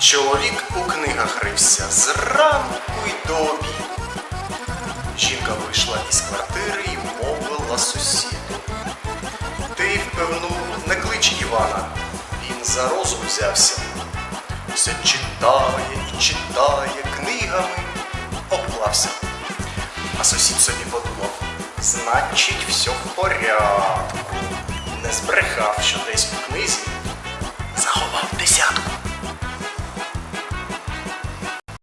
Чоловік у книгах рився зранку й до обіду. Жінка вийшла із квартири і мовила сусіду. Ти, впевну, не клич Івана, він за розум взявся. Все читає і читає, книгами обклався. А сусід собі подумав, значить, все в порядку. Не збрехав, що десь у книзі.